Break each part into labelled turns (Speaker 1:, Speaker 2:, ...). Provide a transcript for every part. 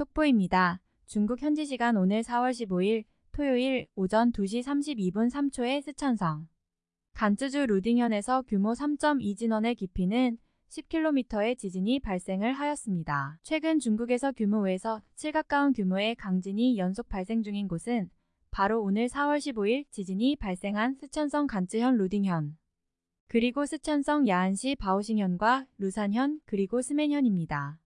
Speaker 1: 속보입니다. 중국 현지 시간 오늘 4월 15일 토요일 오전 2시 32분 3초에 스촨성 간쯔주 루딩현에서 규모 3.2 진원의 깊이는 10km의 지진이 발생을 하였습니다. 최근 중국에서 규모 5에서 7 가까운 규모의 강진이 연속 발생 중인 곳은 바로 오늘 4월 15일 지진이 발생한 스촨성 간쯔현 루딩현 그리고 스촨성 야안시 바오싱현과 루산현 그리고 스맨현입니다.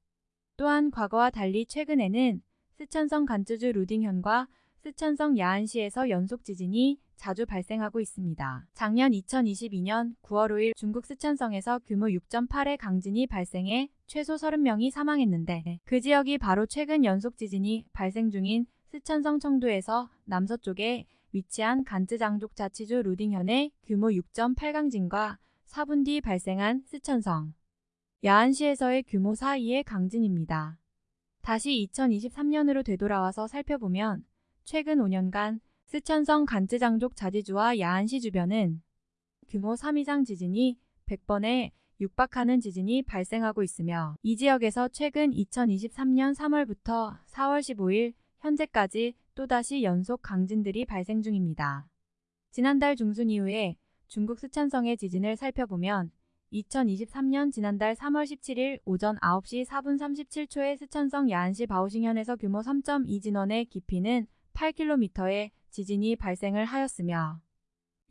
Speaker 1: 또한 과거와 달리 최근에는 스촨성 간쯔주 루딩현과 스촨성 야안시에서 연속 지진이 자주 발생하고 있습니다. 작년 2022년 9월 5일 중국 스촨성에서 규모 6.8의 강진이 발생해 최소 30명이 사망했는데 그 지역이 바로 최근 연속 지진이 발생 중인 스촨성 청도에서 남서쪽에 위치한 간쯔장족 자치주 루딩현의 규모 6.8 강진과 4분 뒤 발생한 스촨성 야안시에서의 규모 4.2의 강진입니다. 다시 2023년으로 되돌아와서 살펴보면 최근 5년간 스촨성 간쯔장족 자지주와 야안시 주변은 규모 3 이상 지진이 100번에 육박하는 지진이 발생하고 있으며 이 지역에서 최근 2023년 3월부터 4월 15일 현재까지 또다시 연속 강진들이 발생 중입니다. 지난달 중순 이후에 중국 스촨성의 지진을 살펴보면 2023년 지난달 3월 17일 오전 9시 4분 37초에 스촨성 야안시 바오싱현에서 규모 3.2 진원의 깊이는 8km의 지진이 발생을 하였으며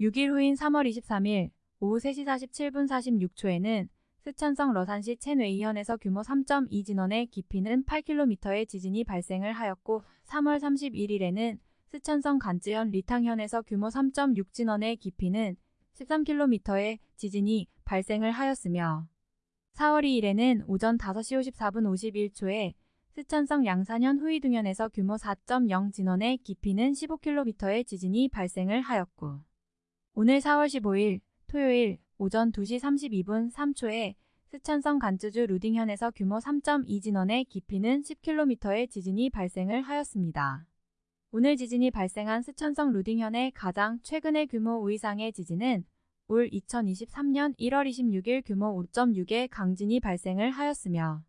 Speaker 1: 6일 후인 3월 23일 오후 3시 47분 46초에는 스촨성 러산시 첸웨이현에서 규모 3.2 진원의 깊이는 8km의 지진이 발생을 하였고 3월 31일에는 스촨성 간쯔현 리탕현에서 규모 3.6 진원의 깊이는 13km의 지진이 발생을 하였으며 4월 2일에는 오전 5시 54분 51초에 스촨성 양산현 후이둥현에서 규모 4.0 진원의 깊이는 15km의 지진이 발생을 하였고 오늘 4월 15일 토요일 오전 2시 32분 3초에 스촨성 간쯔주 루딩현에서 규모 3.2 진원의 깊이는 10km의 지진이 발생을 하였습니다. 오늘 지진이 발생한 스촨성 루딩현의 가장 최근의 규모 5 이상의 지진은 올 2023년 1월 26일 규모 5.6의 강진이 발생을 하였으며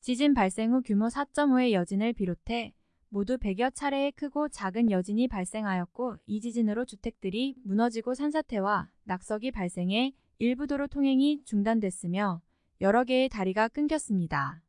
Speaker 1: 지진 발생 후 규모 4.5의 여진을 비롯해 모두 100여 차례의 크고 작은 여진이 발생하였고 이 지진으로 주택들이 무너지고 산사태와 낙석이 발생해 일부 도로 통행이 중단됐으며 여러 개의 다리가 끊겼습니다.